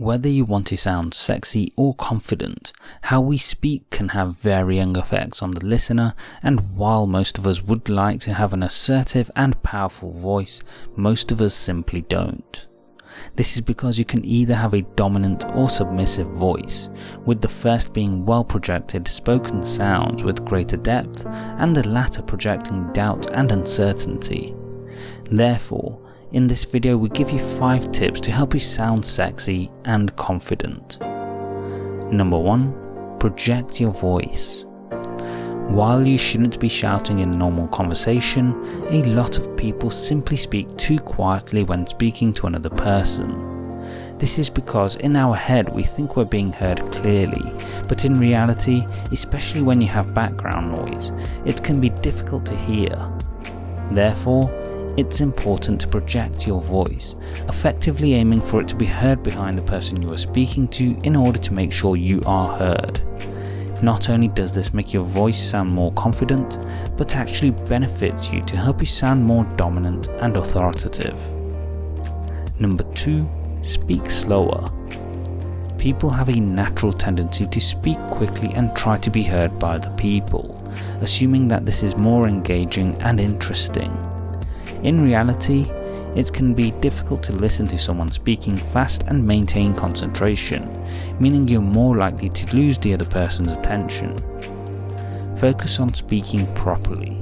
Whether you want to sound sexy or confident, how we speak can have varying effects on the listener and while most of us would like to have an assertive and powerful voice, most of us simply don't. This is because you can either have a dominant or submissive voice, with the first being well projected spoken sounds with greater depth and the latter projecting doubt and uncertainty. Therefore, in this video we give you 5 tips to help you sound sexy and confident. Number 1. Project your voice. While you shouldn't be shouting in normal conversation, a lot of people simply speak too quietly when speaking to another person. This is because in our head we think we're being heard clearly, but in reality, especially when you have background noise, it can be difficult to hear. Therefore, it's important to project your voice, effectively aiming for it to be heard behind the person you are speaking to in order to make sure you are heard. Not only does this make your voice sound more confident, but actually benefits you to help you sound more dominant and authoritative. Number 2. Speak slower. People have a natural tendency to speak quickly and try to be heard by other people, assuming that this is more engaging and interesting. In reality, it can be difficult to listen to someone speaking fast and maintain concentration, meaning you're more likely to lose the other person's attention. Focus on speaking properly,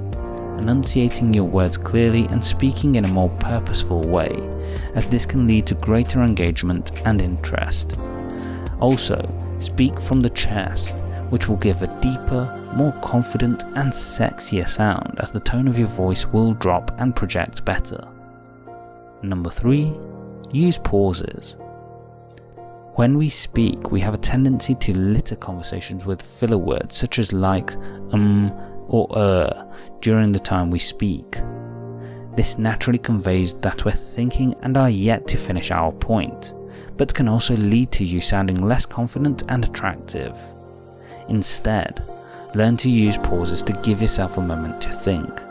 enunciating your words clearly and speaking in a more purposeful way, as this can lead to greater engagement and interest. Also, speak from the chest, which will give a deeper, more confident and sexier sound as the tone of your voice will drop and project better. Number 3. Use pauses. When we speak, we have a tendency to litter conversations with filler words such as like, um, or er during the time we speak. This naturally conveys that we're thinking and are yet to finish our point, but can also lead to you sounding less confident and attractive. Instead, learn to use pauses to give yourself a moment to think,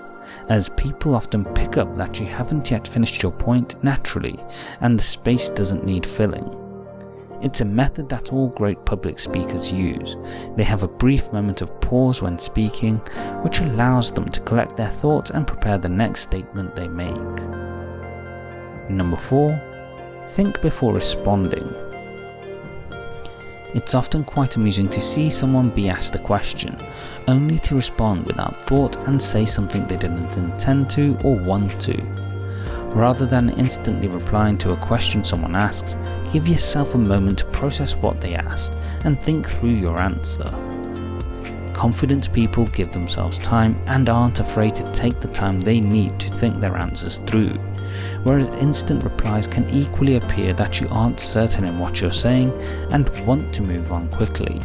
as people often pick up that you haven't yet finished your point naturally and the space doesn't need filling. It's a method that all great public speakers use. They have a brief moment of pause when speaking, which allows them to collect their thoughts and prepare the next statement they make. Number 4. Think before responding. It's often quite amusing to see someone be asked a question, only to respond without thought and say something they didn't intend to or want to. Rather than instantly replying to a question someone asks, give yourself a moment to process what they asked and think through your answer. Confident people give themselves time and aren't afraid to take the time they need to think their answers through, whereas instant replies can equally appear that you aren't certain in what you're saying and want to move on quickly.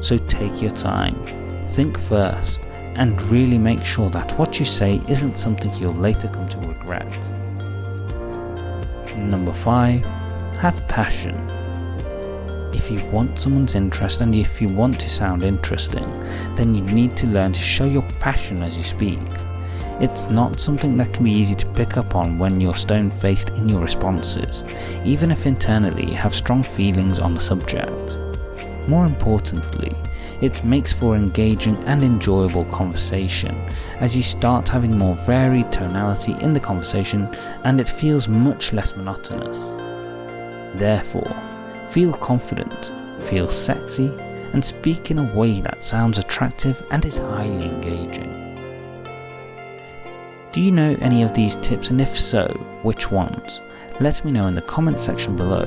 So take your time, think first, and really make sure that what you say isn't something you'll later come to regret. Number 5. Have passion. If you want someone's interest and if you want to sound interesting, then you need to learn to show your passion as you speak. It's not something that can be easy to pick up on when you're stone-faced in your responses, even if internally you have strong feelings on the subject. More importantly, it makes for engaging and enjoyable conversation as you start having more varied tonality in the conversation and it feels much less monotonous. Therefore, feel confident, feel sexy, and speak in a way that sounds attractive and is highly engaging. Do you know any of these tips and if so, which ones? Let me know in the comments section below.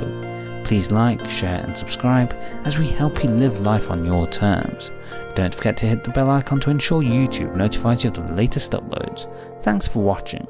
Please like, share and subscribe as we help you live life on your terms. Don't forget to hit the bell icon to ensure YouTube notifies you of the latest uploads. Thanks for watching.